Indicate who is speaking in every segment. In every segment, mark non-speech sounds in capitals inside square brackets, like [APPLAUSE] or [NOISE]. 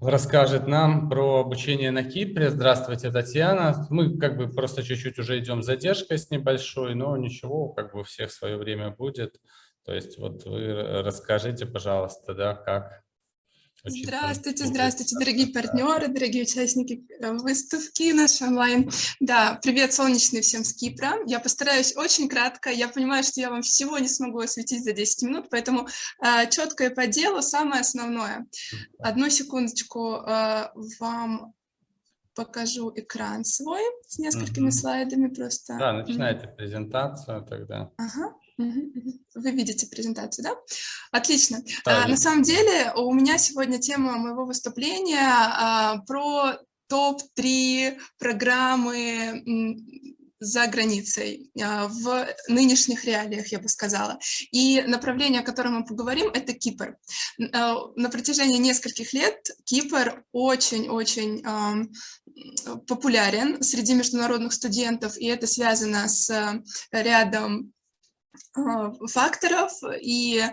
Speaker 1: расскажет нам про обучение на Кипре. Здравствуйте, Татьяна. Мы как бы просто чуть-чуть уже идем задержкой с небольшой, но ничего, как бы у всех свое время будет. То есть вот вы расскажите, пожалуйста, да, как
Speaker 2: Здравствуйте, здравствуйте, дорогие партнеры, дорогие участники э, выставки нашей онлайн. Да, привет, солнечный всем с Кипра. Я постараюсь очень кратко. Я понимаю, что я вам всего не смогу осветить за 10 минут, поэтому э, четко и по делу самое основное. Одну секундочку э, вам покажу экран свой с несколькими угу. слайдами просто.
Speaker 1: Да, начинайте презентацию тогда.
Speaker 2: Ага. Вы видите презентацию, да? Отлично. Да, а, на самом деле у меня сегодня тема моего выступления а, про топ-3 программы за границей, а, в нынешних реалиях, я бы сказала. И направление, о котором мы поговорим, это Кипр. А, на протяжении нескольких лет Кипр очень-очень популярен среди международных студентов, и это связано с рядом а, факторов, и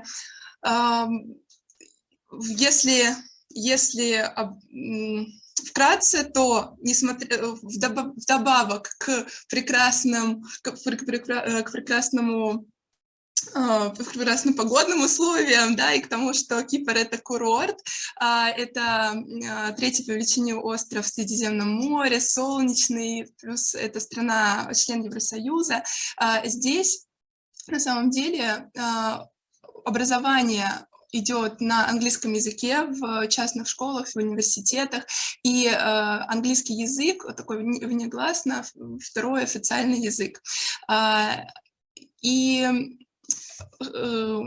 Speaker 2: если, если вкратце, то несмотря, вдобавок к, прекрасным, к, э, к прекрасному а, прекрасным погодным условиям, да, и к тому, что Кипр — это курорт, а, это третий по величине остров в Средиземном море, солнечный, плюс это страна, член Евросоюза. Здесь на самом деле а, образование идет на английском языке в частных школах, в университетах, и э, английский язык, такой внегласно, второй официальный язык. Э, и э,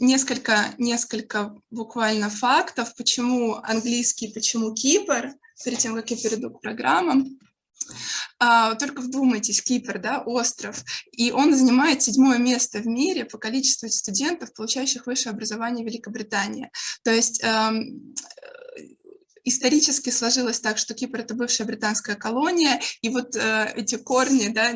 Speaker 2: несколько, несколько буквально фактов, почему английский, почему Кипр, перед тем, как я перейду к программам. А, только вдумайтесь, Кипр, да, остров, и он занимает седьмое место в мире по количеству студентов, получающих высшее образование в Великобритании. То есть эм, исторически сложилось так, что Кипр — это бывшая британская колония, и вот э, эти корни, да,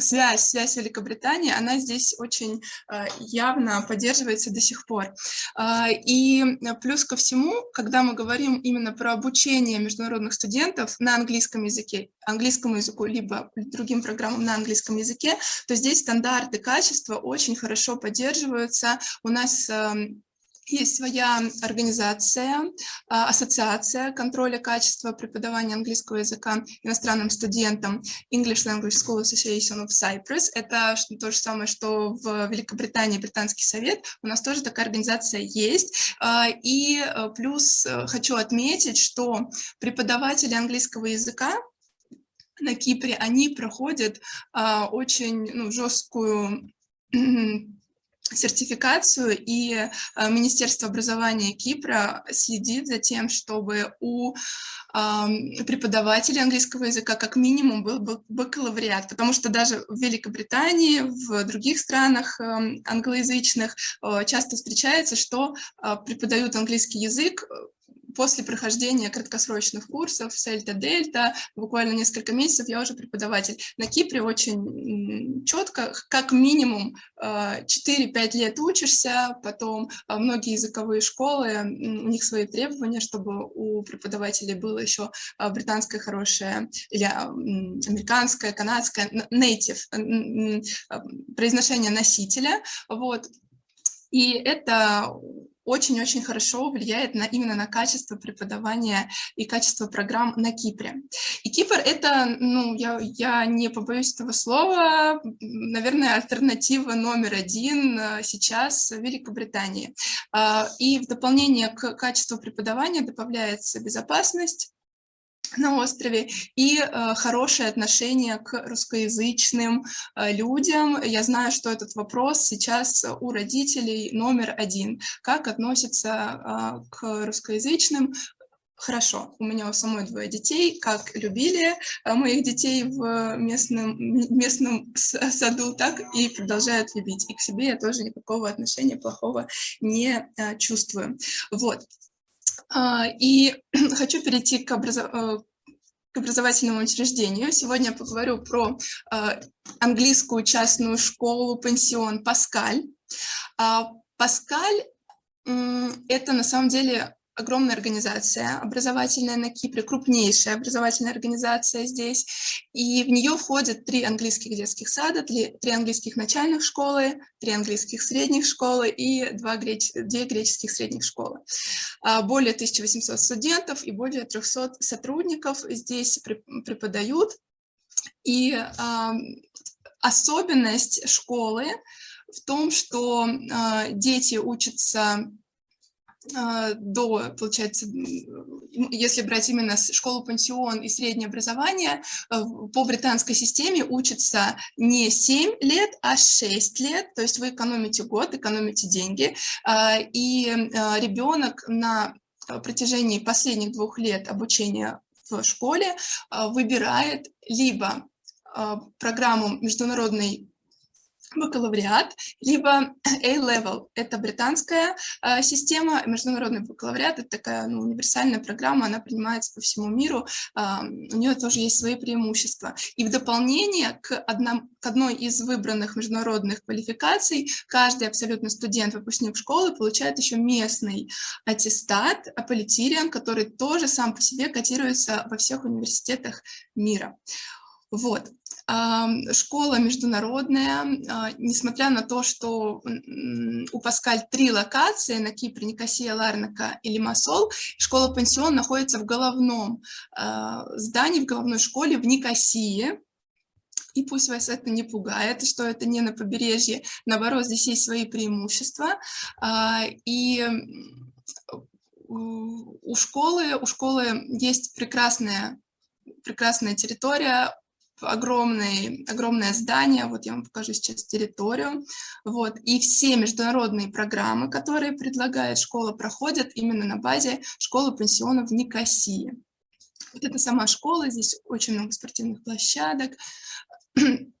Speaker 2: связь, связь Великобритании, она здесь очень э, явно поддерживается до сих пор. Э, и плюс ко всему, когда мы говорим именно про обучение международных студентов на английском языке, английскому языку, либо другим программам на английском языке, то здесь стандарты качества очень хорошо поддерживаются. У нас эм, есть своя организация, а, ассоциация контроля качества преподавания английского языка иностранным студентам English Language School Association of Cyprus. Это то же самое, что в Великобритании Британский совет. У нас тоже такая организация есть. А, и э, плюс э, хочу отметить, что преподаватели английского языка на Кипре, они проходят а, очень ну, жесткую сертификацию, и э, Министерство образования Кипра следит за тем, чтобы у преподавателей английского языка как минимум был бакалавриат, потому что даже в Великобритании, в других странах англоязычных э, часто встречается, что э, преподают английский язык после прохождения краткосрочных курсов Сельта-Дельта, буквально несколько месяцев я уже преподаватель. На Кипре очень четко, как минимум 4-5 э, лет учишься, потом э, многие языковые школы, у них свои требования, чтобы у преподавателей было еще э, британское хорошее или американское, канадское, native, произношение носителя, вот. И это очень-очень хорошо влияет на, именно на качество преподавания и качество программ на Кипре. И Кипр — это, ну, я, я не побоюсь этого слова, наверное, альтернатива номер один э, сейчас в Великобритании. А, и в дополнение к качеству преподавания добавляется безопасность, на острове и э, хорошее отношение к русскоязычным э, людям. Я знаю, что этот вопрос сейчас у родителей номер один. Как относятся э, к русскоязычным? Хорошо, у меня у самой двое детей, как любили э, моих детей в местном, местном саду, так и продолжают любить. И к себе я тоже никакого отношения плохого не э, чувствую. Вот. А, и [CLEARS THROAT] хочу перейти к, образов... Э, к образовательному учреждению. Сегодня я поговорю про э, английскую частную школу, пансион Паскаль. А, Паскаль – это на самом деле огромная организация образовательная на Кипре, крупнейшая образовательная организация здесь, и в нее входят три английских детских сада, три, английских начальных школы, три английских средних школы и два греч, две греческих средних школы. А, более 1800 студентов и более 300 сотрудников здесь преподают, и э, особенность школы в том, что э, дети учатся до, получается, если брать именно школу-пансион и среднее образование, э, по британской системе учатся не 7 лет, а 6 лет, то есть вы экономите год, экономите деньги, а, и а, ребенок на протяжении последних двух лет обучения в школе выбирает либо программу международной бакалавриат, либо A-Level. Это британская э, система, международный бакалавриат, это такая ну, универсальная программа, она принимается по всему миру, э, у нее тоже есть свои преимущества. И в дополнение к, одном, к одной из выбранных международных квалификаций, каждый абсолютно студент, выпускник школы получает еще местный аттестат, аполитириан, который тоже сам по себе котируется во всех университетах мира. Вот. Школа международная, а, несмотря на то, что у Паскаль три локации на Кипре, Никосия, Ларнака и Лимассол, школа-пансион находится в головном а, здании, в головной школе в Никосии, и пусть вас это не пугает, что это не на побережье, наоборот, здесь есть свои преимущества. А, и у школы, у школы есть прекрасная, прекрасная территория, огромное, огромное здание, вот я вам покажу сейчас территорию, вот, и все международные программы, которые предлагает школа, проходят именно на базе школы-пансиона в Никосии. Вот это сама школа, здесь очень много спортивных площадок, [CLEARS THROAT]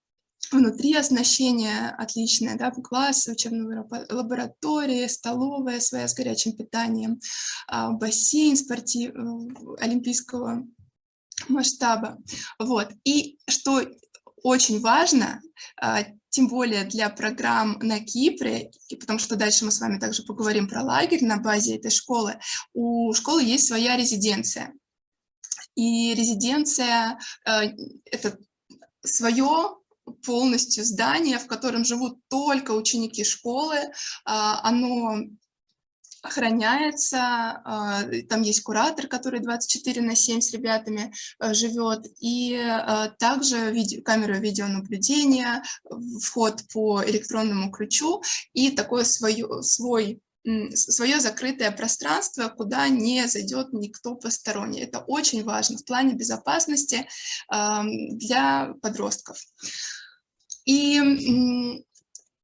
Speaker 2: внутри оснащение отличное, да, классы, учебные лаборатории, столовая своя с горячим питанием, а, бассейн спортив, э, олимпийского масштаба. Вот. И что очень важно, а, тем более для программ на Кипре, потому что дальше мы с вами также поговорим про лагерь на базе этой школы, у школы есть своя резиденция. И резиденция а, – это свое полностью здание, в котором живут только ученики школы. А, оно охраняется, а, там есть куратор, который 24 на 7 с ребятами а, живет, и а, также видео, камера видеонаблюдения, вход по электронному ключу и такое свое, свой свое закрытое пространство, куда не зайдет никто посторонний. Это очень важно в плане безопасности для подростков. И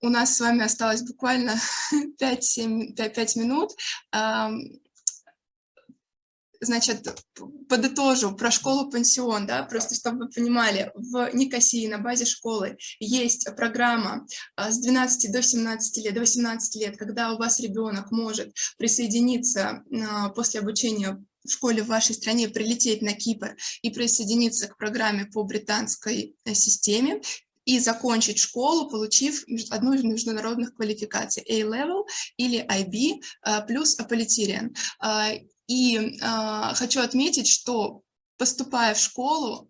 Speaker 2: у нас с вами осталось буквально 5, 5, 5 минут. Значит, подытожу про школу-пансион, да, просто чтобы вы понимали, в Никосии на базе школы есть программа а, с 12 до 17 лет, до 18 лет, когда у вас ребенок может присоединиться а, после обучения в школе в вашей стране прилететь на Кипр и присоединиться к программе по британской э, системе и закончить школу, получив одну из международных квалификаций A-Level или IB э, плюс Аполитириан. Э, и э, хочу отметить, что поступая в школу,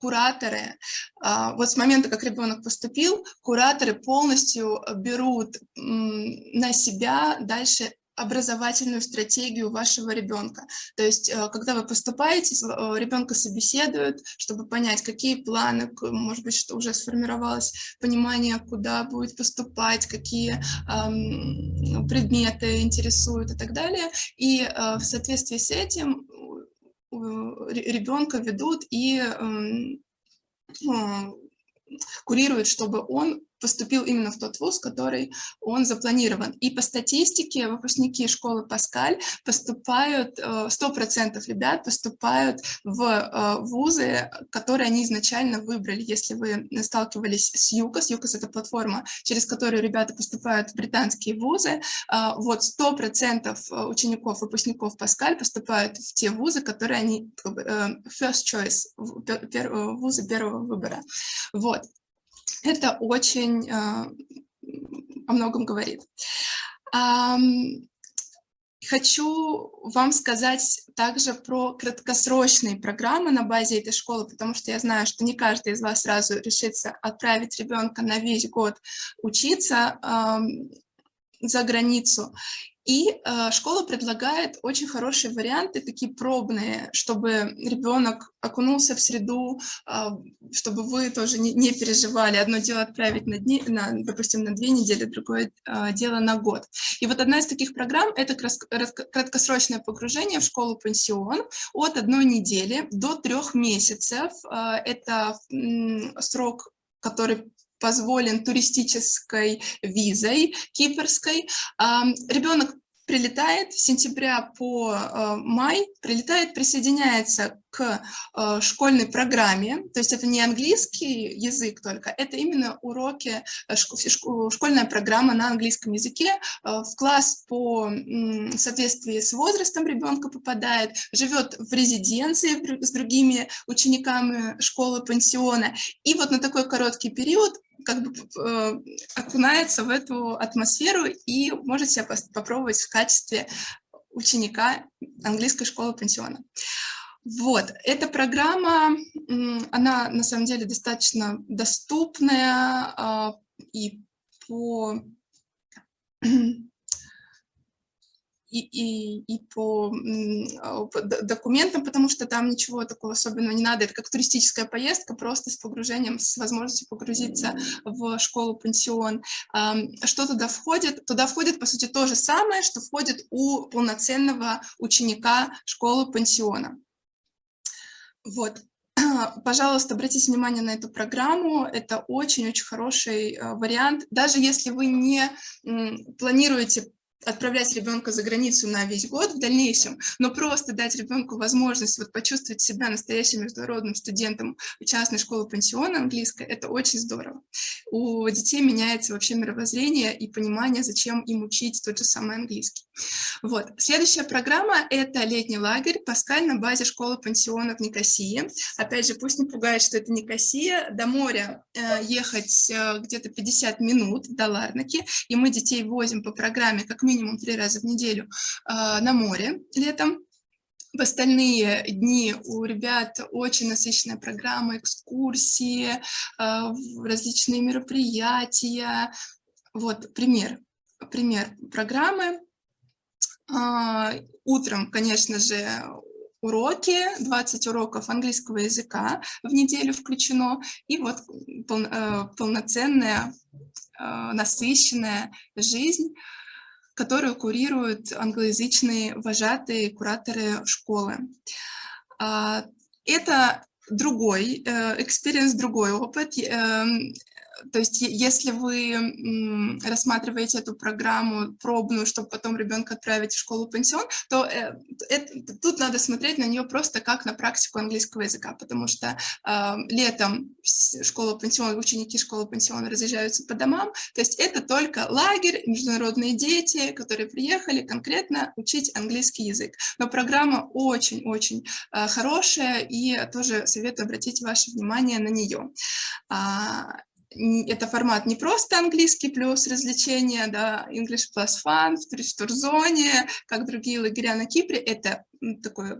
Speaker 2: кураторы, вот с момента, как ребенок поступил, кураторы полностью берут на себя дальше образовательную стратегию вашего ребенка. То есть, э, когда вы поступаете, э, ребенка собеседуют, чтобы понять, какие планы, может быть, что уже сформировалось понимание, куда будет поступать, какие предметы интересуют и так далее. И э, в соответствии с этим ребенка ведут и эм, курируют, чтобы он поступил именно в тот вуз, который он запланирован. И по статистике выпускники школы Паскаль поступают, 100% э, ребят поступают в э, вузы, которые они изначально выбрали. Если вы сталкивались с ЮКОС, ЮКОС — это платформа, через которую ребята поступают в британские вузы, э, вот 100% учеников, выпускников Паскаль поступают в те вузы, которые они, first choice, вузы первого выбора. Вот это очень э, о многом говорит. Хочу вам сказать также про краткосрочные программы на базе этой школы, потому что я знаю, что не каждый из вас сразу решится отправить ребенка на весь год учиться э, за границу. И э, школа предлагает очень хорошие варианты, такие пробные, чтобы ребенок окунулся в среду, э, чтобы вы тоже не, не переживали. Одно дело отправить на дни, на, допустим, на две недели, другое э, дело на год. И вот одна из таких программ – это краткосрочное погружение в школу-пансион от одной недели до трех месяцев. Э, это срок который позволен туристической визой кипрской. Ребенок прилетает с сентября по э, май, прилетает, присоединяется к э, школьной программе, то есть это не английский язык только, это именно уроки, э, школьная программа на английском языке, в класс по соответствии с возрастом ребенка попадает, живет в резиденции с другими учениками школы-пансиона, и вот на такой короткий период как бы э, окунается в эту атмосферу и может себя попробовать в качестве ученика английской школы пансиона. Вот, эта программа, она на самом деле достаточно доступная э, и по [CLEARS THROAT] и, и, и по, а, по документам, потому что там ничего такого особенного не надо. Это как туристическая поездка, просто с погружением, с возможностью погрузиться в школу-пансион. Что туда входит? Туда входит, по сути, то же самое, что входит у полноценного ученика школы-пансиона. Вот. [CLEARS THROAT] Пожалуйста, обратите внимание на эту программу. Это очень-очень хороший а, вариант. Даже если вы не планируете отправлять ребенка за границу на весь год в дальнейшем, но просто дать ребенку возможность вот почувствовать себя настоящим международным студентом частной школы пансиона английской, это очень здорово. У детей меняется вообще мировоззрение и понимание, зачем им учить тот же самый английский. Вот. Следующая программа – это летний лагерь «Паскаль» на базе школы пансиона в Никосии. Опять же, пусть не пугает, что это Никосия. До моря э, ехать э, где-то 50 минут до Ларнаки, и мы детей возим по программе как минимум три раза в неделю э, на море летом. В остальные дни у ребят очень насыщенная программа, экскурсии, э, различные мероприятия. Вот пример, пример программы. Э, утром, конечно же, уроки, 20 уроков английского языка в неделю включено, и вот пол, полноценная, насыщенная жизнь которую курируют англоязычные вожатые кураторы школы. А, это другой experience, другой опыт. То есть если вы рассматриваете эту программу пробную, чтобы потом ребенка отправить в школу-пансион, то э, это, тут надо смотреть на нее просто как на практику английского языка, потому что э, летом школа-пансион, ученики школы-пансиона разъезжаются по домам, то есть это только лагерь, международные дети, которые приехали конкретно учить английский язык. Но программа очень-очень э, хорошая, и тоже советую обратить ваше внимание на нее. А, это формат не просто английский плюс развлечения, да, English plus fun, в турзоне, как другие лагеря на Кипре, это такой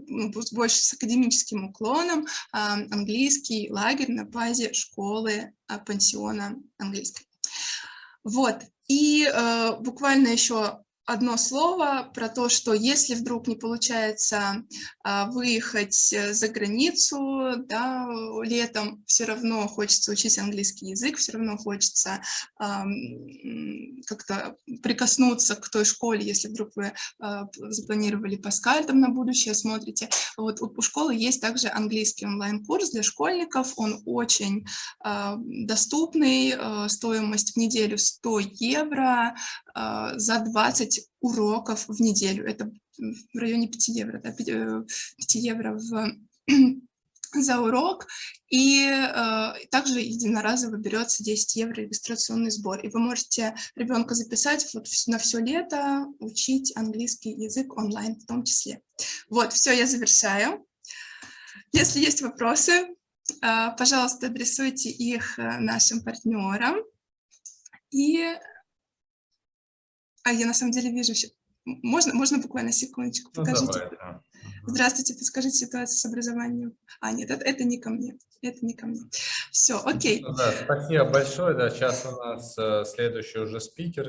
Speaker 2: больше с академическим уклоном английский лагерь на базе школы а, пансиона английской. Вот, и э, буквально еще одно слово про то, что если вдруг не получается а, выехать э, за границу да, летом, все равно хочется учить английский язык, все равно хочется а, как-то прикоснуться к той школе, если вдруг вы а, запланировали Паскаль там на будущее, смотрите. Вот у, школы есть также английский онлайн-курс для школьников, он очень доступный, а, стоимость в неделю 100 евро, за 20 уроков в неделю. Это в районе 5 евро, да, 5, 5 э, евро в, [CLEARS THROAT] за урок. И э, также единоразово берется 10 евро регистрационный сбор. И вы можете ребенка записать вот на все лето, учить английский язык онлайн в том числе. Вот, все, я завершаю. Если есть вопросы, э, пожалуйста, адресуйте их э, нашим партнерам. И а я на самом деле вижу Можно, можно буквально секундочку?
Speaker 1: Ну,
Speaker 2: Покажите.
Speaker 1: давай, да.
Speaker 2: Здравствуйте, подскажите ситуацию с образованием. А, нет, это, это не ко мне. Это не ко мне. Все, окей.
Speaker 1: Ну да, спасибо большое. Да, сейчас у нас э, следующий уже спикер.